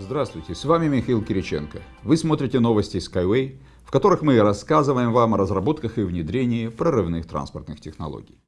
Здравствуйте, с вами Михаил Кириченко. Вы смотрите новости Skyway, в которых мы рассказываем вам о разработках и внедрении прорывных транспортных технологий.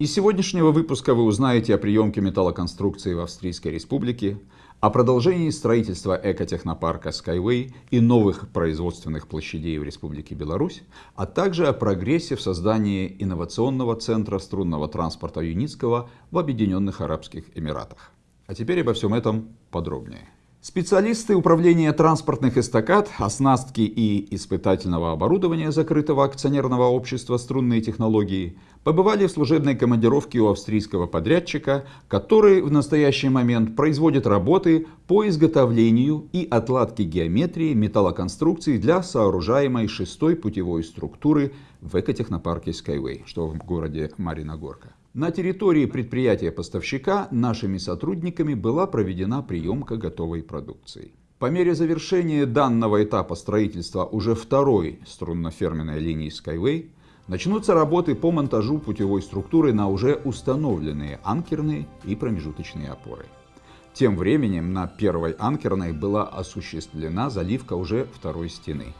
Из сегодняшнего выпуска вы узнаете о приемке металлоконструкции в Австрийской Республике, о продолжении строительства экотехнопарка Skyway и новых производственных площадей в Республике Беларусь, а также о прогрессе в создании инновационного центра струнного транспорта Юницкого в Объединенных Арабских Эмиратах. А теперь обо всем этом подробнее. Специалисты управления транспортных эстакад, оснастки и испытательного оборудования закрытого акционерного общества «Струнные технологии» побывали в служебной командировке у австрийского подрядчика, который в настоящий момент производит работы по изготовлению и отладке геометрии металлоконструкций для сооружаемой шестой путевой структуры в экотехнопарке Skyway, что в городе Мариногорка. На территории предприятия-поставщика нашими сотрудниками была проведена приемка готовой продукции. По мере завершения данного этапа строительства уже второй струнно-ферменной линии Skyway начнутся работы по монтажу путевой структуры на уже установленные анкерные и промежуточные опоры. Тем временем на первой анкерной была осуществлена заливка уже второй стены.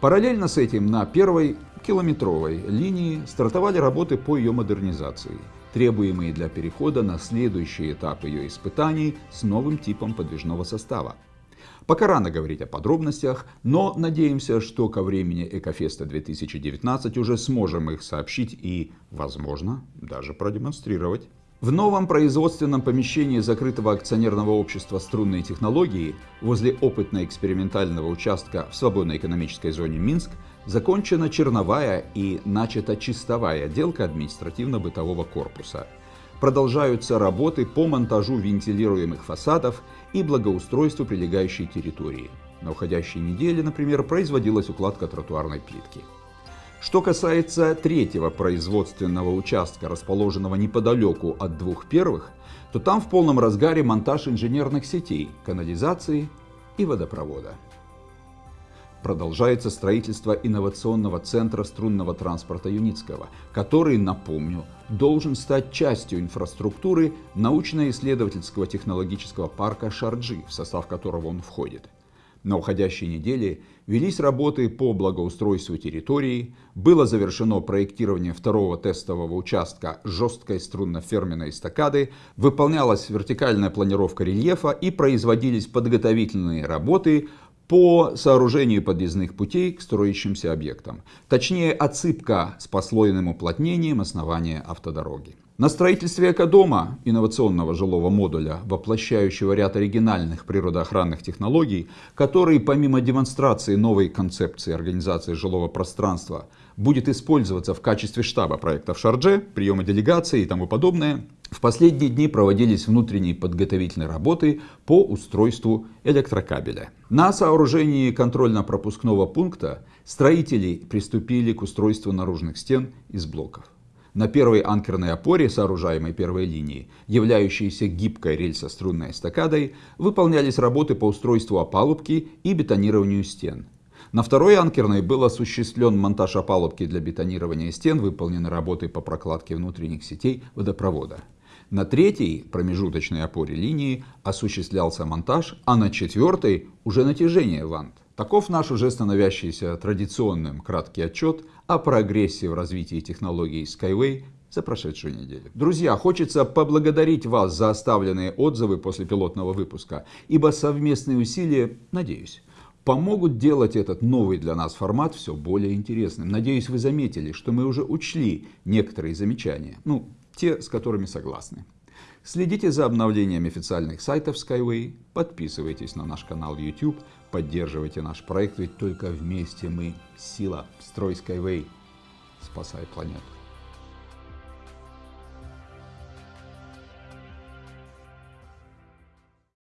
Параллельно с этим на первой километровой линии стартовали работы по ее модернизации, требуемые для перехода на следующий этап ее испытаний с новым типом подвижного состава. Пока рано говорить о подробностях, но надеемся, что ко времени Экофеста 2019 уже сможем их сообщить и, возможно, даже продемонстрировать. В новом производственном помещении закрытого акционерного общества «Струнные технологии» возле опытно-экспериментального участка в свободной экономической зоне Минск закончена черновая и начата чистовая отделка административно-бытового корпуса. Продолжаются работы по монтажу вентилируемых фасадов и благоустройству прилегающей территории. На уходящей неделе, например, производилась укладка тротуарной плитки. Что касается третьего производственного участка, расположенного неподалеку от двух первых, то там в полном разгаре монтаж инженерных сетей, канализации и водопровода. Продолжается строительство инновационного центра струнного транспорта Юницкого, который, напомню, должен стать частью инфраструктуры научно-исследовательского технологического парка Шарджи, в состав которого он входит. На уходящей неделе велись работы по благоустройству территории, было завершено проектирование второго тестового участка жесткой струнно-ферменной эстакады, выполнялась вертикальная планировка рельефа и производились подготовительные работы по сооружению подъездных путей к строящимся объектам, точнее отсыпка с послойным уплотнением основания автодороги. На строительстве экодома, инновационного жилого модуля, воплощающего ряд оригинальных природоохранных технологий, который помимо демонстрации новой концепции организации жилого пространства будет использоваться в качестве штаба проекта в Шардже, приема делегации и тому подобное, в последние дни проводились внутренние подготовительные работы по устройству электрокабеля. На сооружении контрольно-пропускного пункта строители приступили к устройству наружных стен из блоков. На первой анкерной опоре, сооружаемой первой линии, являющейся гибкой рельсо-струнной эстакадой, выполнялись работы по устройству опалубки и бетонированию стен. На второй анкерной был осуществлен монтаж опалубки для бетонирования стен, выполнены работы по прокладке внутренних сетей водопровода. На третьей промежуточной опоре линии осуществлялся монтаж, а на четвертой уже натяжение вант. Таков наш уже становящийся традиционным краткий отчет о прогрессе в развитии технологий Skyway за прошедшую неделю. Друзья, хочется поблагодарить вас за оставленные отзывы после пилотного выпуска, ибо совместные усилия, надеюсь, помогут делать этот новый для нас формат все более интересным. Надеюсь, вы заметили, что мы уже учли некоторые замечания, ну, те, с которыми согласны. Следите за обновлениями официальных сайтов Skyway, подписывайтесь на наш канал YouTube, поддерживайте наш проект, ведь только вместе мы сила. Строй Skyway, спасай планету.